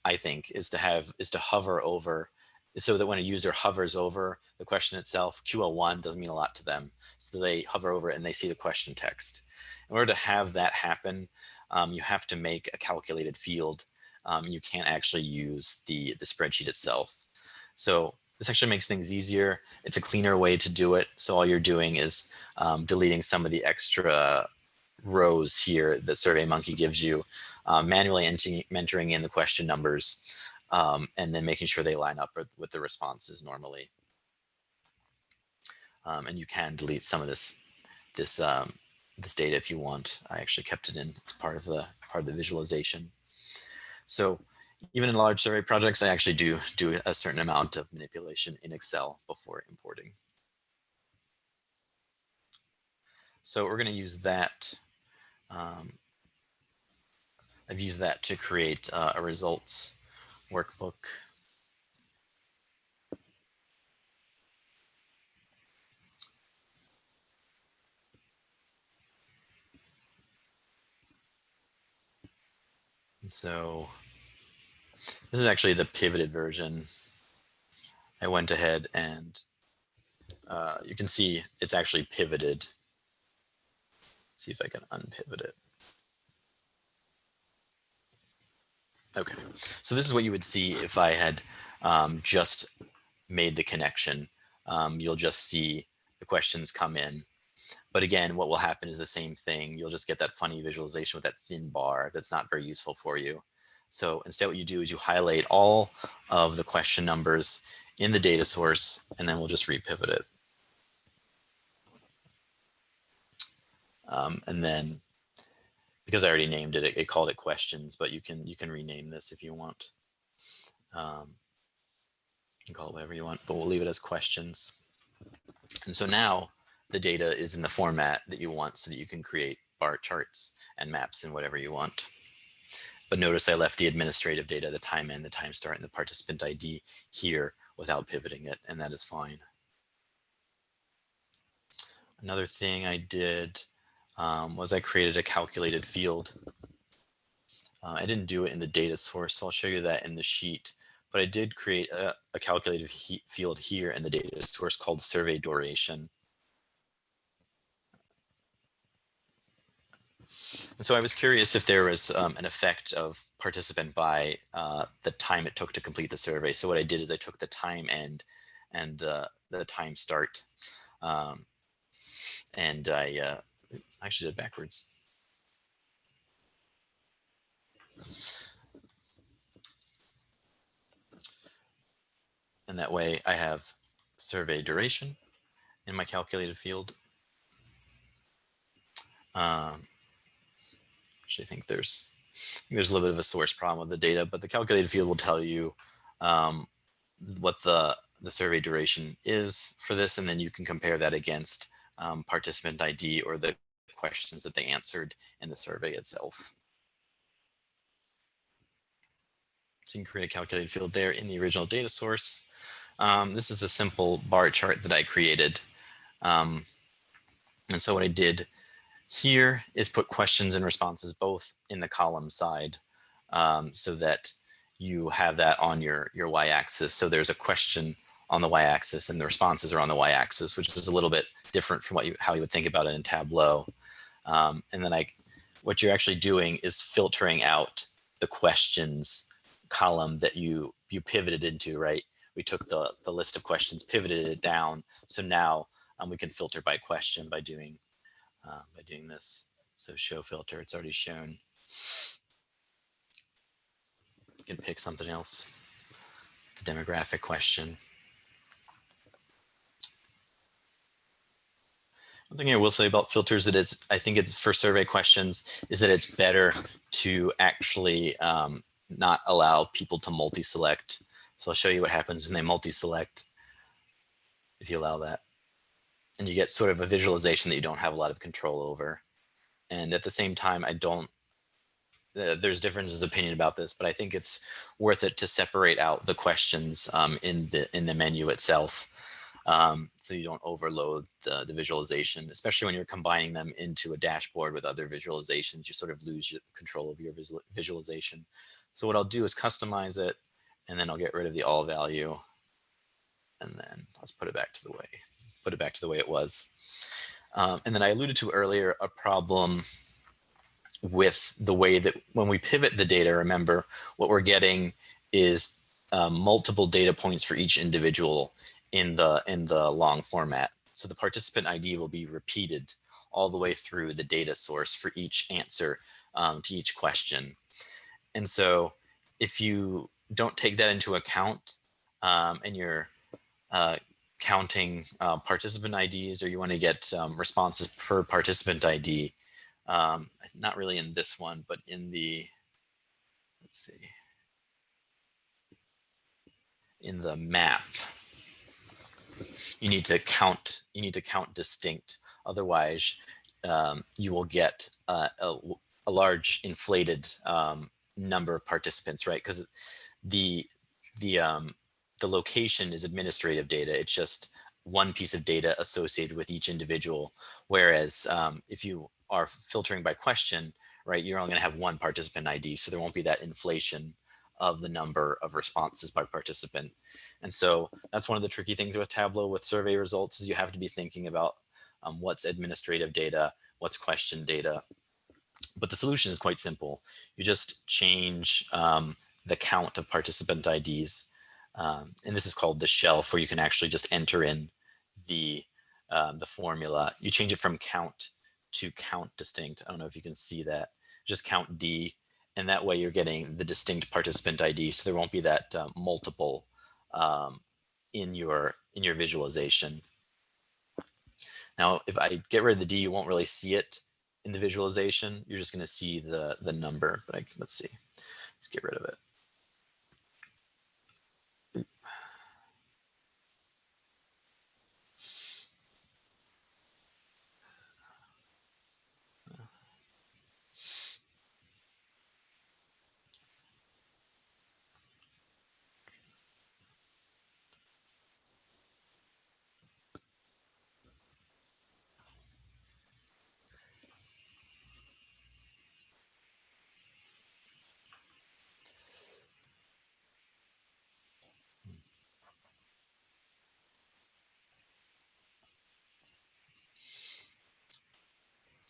I think, is to have is to hover over so that when a user hovers over the question itself, QL1 doesn't mean a lot to them. So they hover over it and they see the question text. In order to have that happen, um, you have to make a calculated field. Um, you can't actually use the, the spreadsheet itself. So this actually makes things easier. It's a cleaner way to do it. So all you're doing is um, deleting some of the extra rows here that SurveyMonkey gives you, uh, manually entering in the question numbers, um, and then making sure they line up with, the responses normally. Um, and you can delete some of this this um, this data if you want. I actually kept it in. It's part of the part of the visualization. So even in large survey projects, I actually do do a certain amount of manipulation in Excel before importing. So we're going to use that. Um, I've used that to create uh, a results workbook. so this is actually the pivoted version. I went ahead and uh, you can see it's actually pivoted. Let's see if I can unpivot it. Okay, so this is what you would see if I had um, just made the connection. Um, you'll just see the questions come in. But again, what will happen is the same thing. You'll just get that funny visualization with that thin bar that's not very useful for you. So instead what you do is you highlight all of the question numbers in the data source, and then we'll just repivot it. Um, and then because I already named it, it, it, called it questions, but you can you can rename this if you want. Um, you can call it whatever you want, but we'll leave it as questions. And so now the data is in the format that you want so that you can create bar charts and maps and whatever you want. But notice I left the administrative data, the time in, the time start, and the participant ID here without pivoting it, and that is fine. Another thing I did um, was I created a calculated field. Uh, I didn't do it in the data source, so I'll show you that in the sheet. But I did create a, a calculated field here in the data source called survey duration. And so I was curious if there was um, an effect of participant by uh, the time it took to complete the survey. So what I did is I took the time end and uh, the time start. Um, and I uh, actually did backwards. And that way I have survey duration in my calculated field. Um, I think there's there's a little bit of a source problem with the data, but the calculated field will tell you um, what the the survey duration is for this, and then you can compare that against um, participant ID or the questions that they answered in the survey itself. So you can create a calculated field there in the original data source. Um, this is a simple bar chart that I created. Um, and so what I did here is put questions and responses both in the column side um, so that you have that on your, your y-axis. So there's a question on the y-axis and the responses are on the y-axis, which is a little bit different from what you, how you would think about it in Tableau. Um, and then I, what you're actually doing is filtering out the questions column that you, you pivoted into, right? We took the, the list of questions, pivoted it down. So now um, we can filter by question by doing uh, by doing this. So show filter, it's already shown. You can pick something else, the demographic question. One thing I will say about filters that is, I think it's for survey questions, is that it's better to actually um, not allow people to multi-select. So I'll show you what happens when they multi-select if you allow that and you get sort of a visualization that you don't have a lot of control over. And at the same time, I don't, uh, there's differences of opinion about this, but I think it's worth it to separate out the questions um, in the in the menu itself. Um, so you don't overload the, the, visualization, especially when you're combining them into a dashboard with other visualizations, you sort of lose your control of your visual, visualization. So what I'll do is customize it, and then I'll get rid of the all value and then let's put it back to the way, put it back to the way it was. Um, and then I alluded to earlier a problem with the way that when we pivot the data, remember what we're getting is um, multiple data points for each individual in the in the long format. So the participant ID will be repeated all the way through the data source for each answer um, to each question. And so if you don't take that into account um, and you're uh, counting uh, participant IDs or you want to get um, responses per participant ID, um, not really in this one, but in the, let's see, in the map, you need to count, you need to count distinct. Otherwise, um, you will get uh, a, a, large inflated um, number of participants, right? Because the, the, um, the location is administrative data. It's just one piece of data associated with each individual. Whereas um, if you are filtering by question, right, you're only going to have one participant ID, so there won't be that inflation of the number of responses by participant. And so that's one of the tricky things with Tableau with survey results is you have to be thinking about um, what's administrative data, what's question data. But the solution is quite simple. You just change um, the count of participant IDs. Um, and this is called the shelf where you can actually just enter in the, um, the formula. You change it from count to count distinct. I don't know if you can see that. Just count D and that way you're getting the distinct participant ID. So there won't be that uh, multiple um, in your in your visualization. Now, if I get rid of the D, you won't really see it in the visualization. You're just going to see the the number. But I, let's see. Let's get rid of it.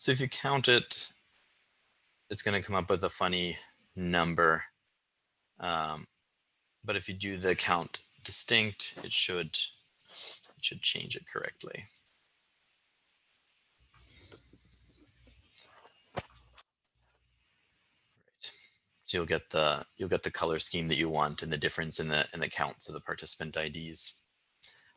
So if you count it, it's going to come up with a funny number. Um, but if you do the count distinct, it should it should change it correctly. So you'll get the you'll get the color scheme that you want and the difference in the in the counts of the participant IDs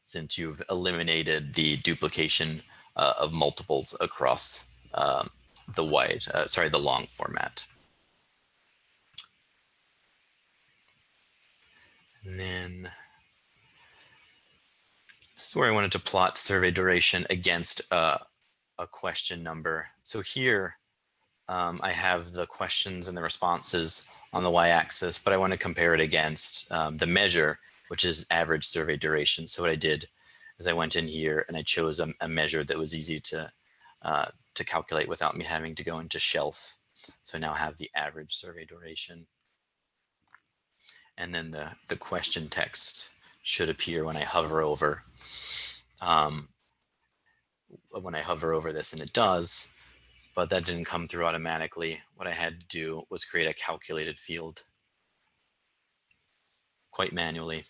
since you've eliminated the duplication uh, of multiples across um, the wide, uh, sorry, the long format. And then this is where I wanted to plot survey duration against uh, a question number. So here um, I have the questions and the responses on the y-axis, but I want to compare it against um, the measure, which is average survey duration. So what I did is I went in here and I chose a, a measure that was easy to uh, to calculate without me having to go into shelf. So I now have the average survey duration. And then the, the question text should appear when I hover over. Um, when I hover over this and it does, but that didn't come through automatically. What I had to do was create a calculated field quite manually.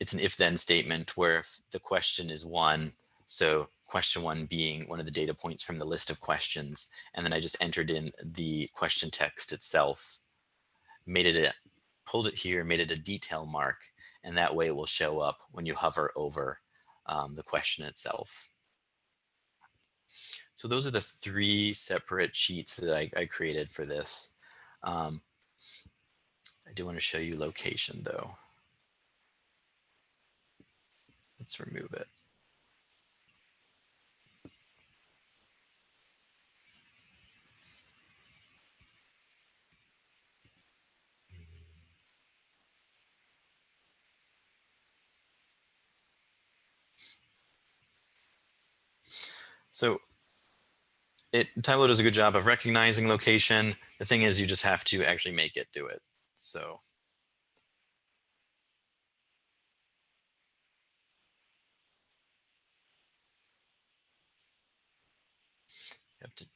It's an if then statement where if the question is one, so question one being one of the data points from the list of questions. And then I just entered in the question text itself, made it a, pulled it here, made it a detail mark, and that way it will show up when you hover over um, the question itself. So those are the three separate sheets that I, I created for this. Um, I do want to show you location though. Let's remove it. So it Tableau does a good job of recognizing location. The thing is you just have to actually make it do it. So you have to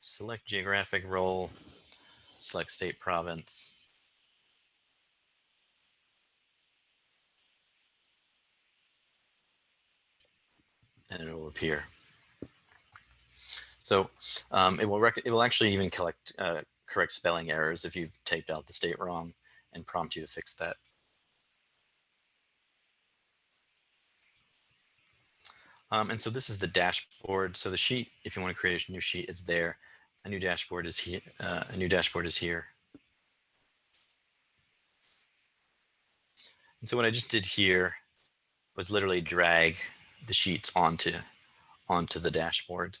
select geographic role, select state province. and it will appear. So um, it will it will actually even collect uh, correct spelling errors if you've typed out the state wrong and prompt you to fix that. Um, and so this is the dashboard. So the sheet, if you want to create a new sheet, it's there. A new dashboard is here. Uh, a new dashboard is here. And so what I just did here was literally drag the sheets onto onto the dashboard.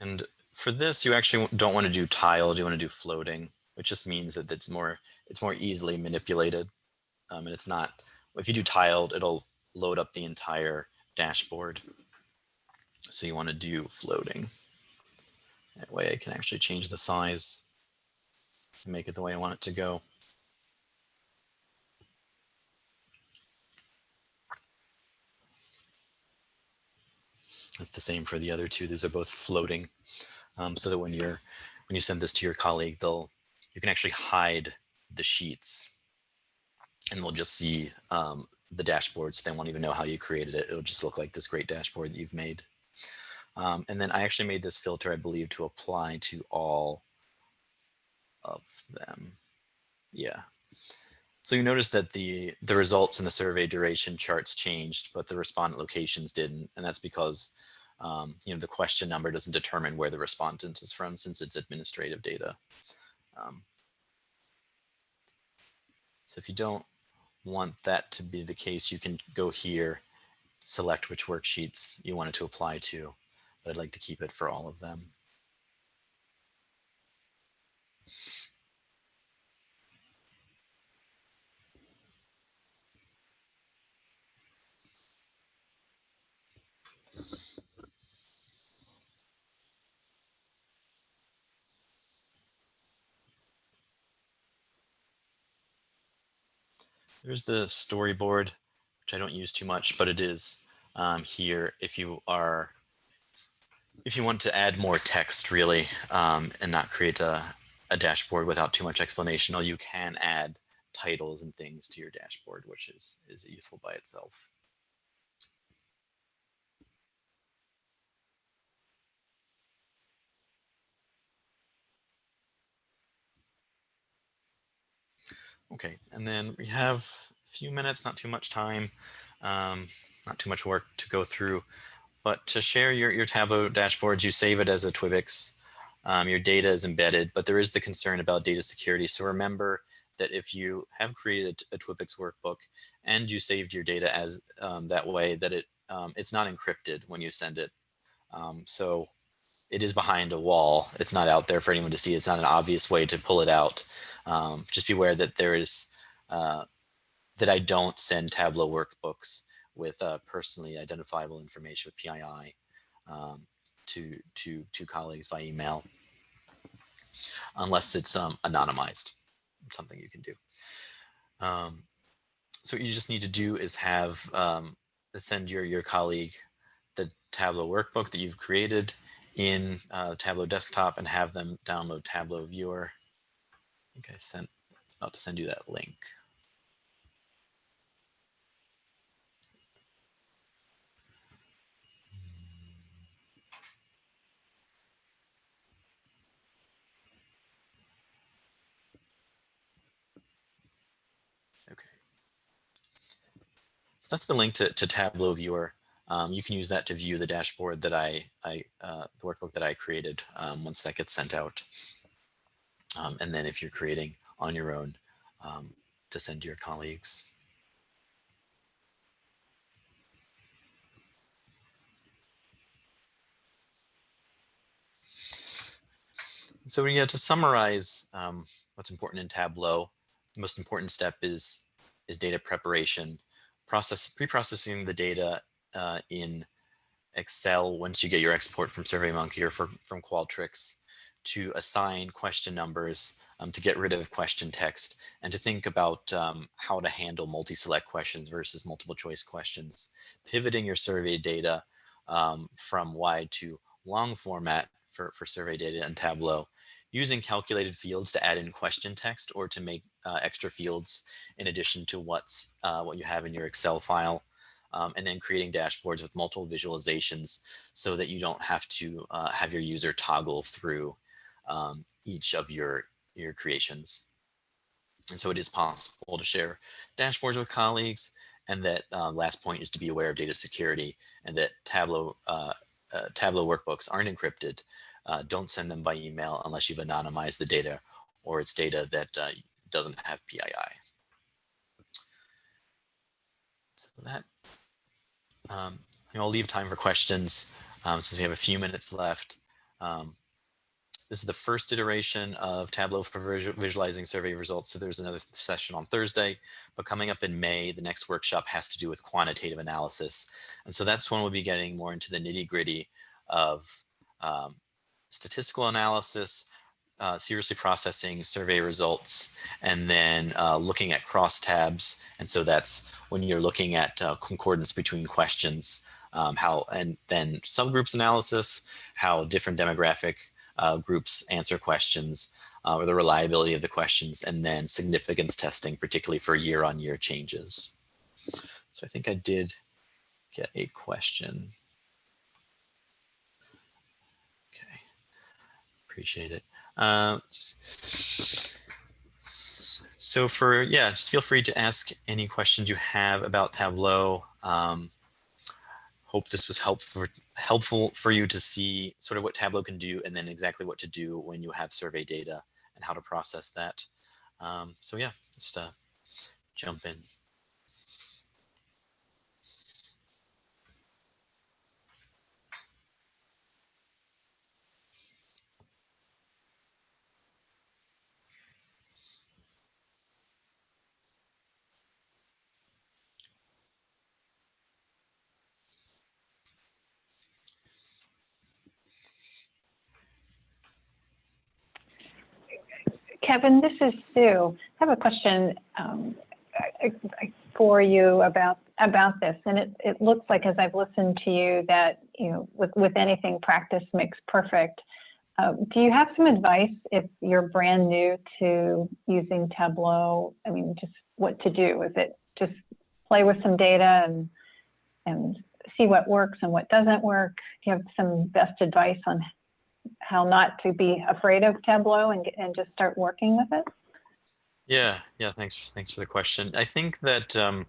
And for this, you actually don't want to do tiled, you want to do floating, which just means that it's more, it's more easily manipulated. Um, and it's not, if you do tiled, it'll load up the entire dashboard. So you want to do floating. That way I can actually change the size and make it the way I want it to go. It's the same for the other two. These are both floating. Um, so that when you're when you send this to your colleague, they'll you can actually hide the sheets and they'll just see um, the dashboards. They won't even know how you created it. It'll just look like this great dashboard that you've made. Um, and then I actually made this filter, I believe, to apply to all of them. Yeah. So you notice that the, the results in the survey duration charts changed, but the respondent locations didn't. And that's because um, you know, the question number doesn't determine where the respondent is from since it's administrative data. Um, so if you don't want that to be the case, you can go here, select which worksheets you want it to apply to, but I'd like to keep it for all of them. There's the storyboard, which I don't use too much, but it is um, here if you are, if you want to add more text really um, and not create a, a dashboard without too much explanation, or you can add titles and things to your dashboard, which is, is useful by itself. Okay, and then we have a few minutes, not too much time, um, not too much work to go through, but to share your, your Tableau dashboards, you save it as a TWIBIX. Um, your data is embedded, but there is the concern about data security. So remember that if you have created a TWIBIX workbook and you saved your data as um, that way, that it um, it's not encrypted when you send it. Um, so it is behind a wall. It's not out there for anyone to see. It's not an obvious way to pull it out. Um, just beware that there is, uh, that I don't send Tableau workbooks with uh, personally identifiable information with PII um, to, to, to colleagues by email, unless it's um, anonymized, something you can do. Um, so what you just need to do is have, um, send your, your colleague the Tableau workbook that you've created in uh, Tableau desktop and have them download Tableau viewer. I think I sent, I'll send you that link. Okay. So that's the link to, to Tableau viewer um, you can use that to view the dashboard that I, I uh, the workbook that I created um, once that gets sent out. Um, and then if you're creating on your own um, to send to your colleagues. So yeah, to summarize um, what's important in Tableau, the most important step is, is data preparation, process pre-processing the data uh, in Excel, once you get your export from SurveyMonkey or from, from Qualtrics, to assign question numbers, um, to get rid of question text, and to think about um, how to handle multi-select questions versus multiple choice questions. Pivoting your survey data um, from wide to long format for, for survey data in Tableau, using calculated fields to add in question text or to make uh, extra fields in addition to what's uh, what you have in your Excel file. Um, and then creating dashboards with multiple visualizations so that you don't have to uh, have your user toggle through um, each of your, your creations. And so it is possible to share dashboards with colleagues. And that uh, last point is to be aware of data security and that Tableau, uh, uh, Tableau workbooks aren't encrypted. Uh, don't send them by email unless you've anonymized the data or it's data that uh, doesn't have PII. So that, um, I'll leave time for questions um, since we have a few minutes left. Um, this is the first iteration of Tableau for visualizing survey results. So there's another session on Thursday, but coming up in May, the next workshop has to do with quantitative analysis. And so that's when we'll be getting more into the nitty gritty of um, statistical analysis, uh, seriously processing survey results, and then uh, looking at cross tabs. And so that's when you're looking at uh, concordance between questions, um, how and then subgroups analysis, how different demographic uh, groups answer questions, uh, or the reliability of the questions, and then significance testing, particularly for year-on-year -year changes. So I think I did get a question. Okay, appreciate it. Uh, so for, yeah, just feel free to ask any questions you have about Tableau. Um, hope this was helpful, helpful for you to see sort of what Tableau can do and then exactly what to do when you have survey data and how to process that. Um, so yeah, just uh, jump in. Kevin, this is Sue. I have a question um, for you about about this, and it, it looks like as I've listened to you that you know with with anything practice makes perfect. Uh, do you have some advice if you're brand new to using Tableau? I mean, just what to do? Is it just play with some data and and see what works and what doesn't work? Do you have some best advice on how not to be afraid of Tableau and, and just start working with it? Yeah, yeah, thanks. Thanks for the question. I think that, um,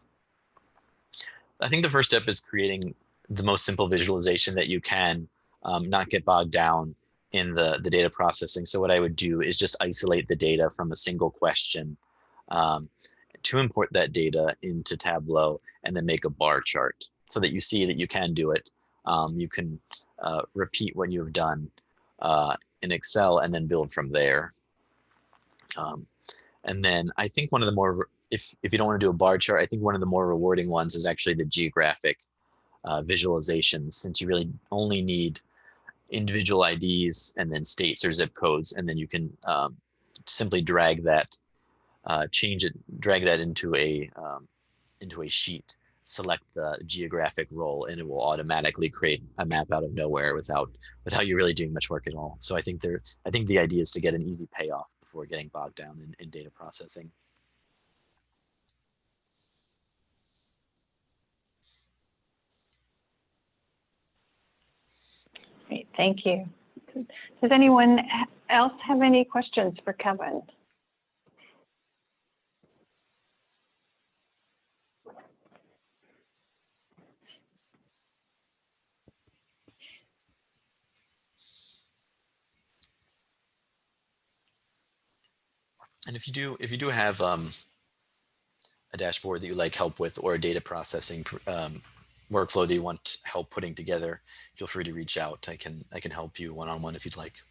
I think the first step is creating the most simple visualization that you can, um, not get bogged down in the, the data processing. So what I would do is just isolate the data from a single question um, to import that data into Tableau and then make a bar chart so that you see that you can do it. Um, you can uh, repeat what you've done uh, in Excel and then build from there. Um, and then I think one of the more, if, if you don't want to do a bar chart, I think one of the more rewarding ones is actually the geographic uh, visualizations since you really only need individual IDs and then states or zip codes, and then you can um, simply drag that, uh, change it, drag that into a um, into a sheet select the geographic role and it will automatically create a map out of nowhere without without you really doing much work at all. So I think there I think the idea is to get an easy payoff before getting bogged down in, in data processing. Great, thank you. Does anyone else have any questions for Kevin? And if you do, if you do have um, a dashboard that you like help with or a data processing um, workflow that you want help putting together, feel free to reach out. I can I can help you one on one if you'd like.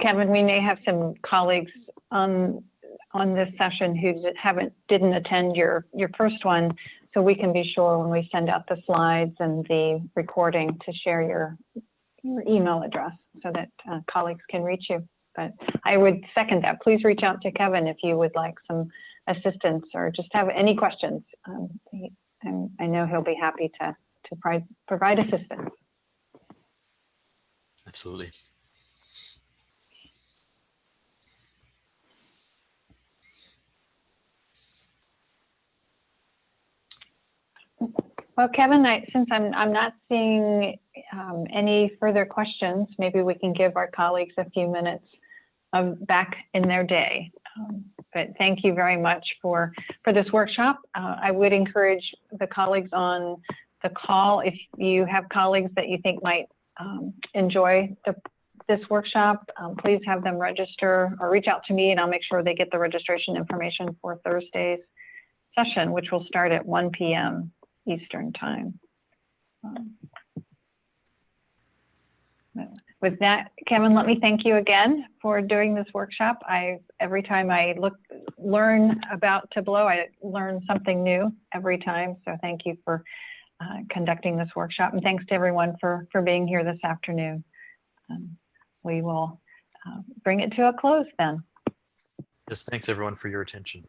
Kevin, we may have some colleagues on on this session who haven't, didn't attend your, your first one, so we can be sure when we send out the slides and the recording to share your, your email address so that uh, colleagues can reach you. But I would second that. Please reach out to Kevin if you would like some assistance or just have any questions. Um, he- I know he'll be happy to, to provide assistance. Absolutely. Well, Kevin, I, since I'm, I'm not seeing um, any further questions, maybe we can give our colleagues a few minutes back in their day. Um, But thank you very much for, for this workshop. Uh, I would encourage the colleagues on the call, if you have colleagues that you think might um, enjoy the, this workshop, um, please have them register or reach out to me and I'll make sure they get the registration information for Thursday's session, which will start at 1 PM Eastern Time. Um, With that, Kevin, let me thank you again for doing this workshop. I, every time I look, learn about Tableau, I learn something new every time. So thank you for uh, conducting this workshop. And thanks to everyone for, for being here this afternoon. Um, We will uh, bring it to a close then. Yes, thanks everyone for your attention.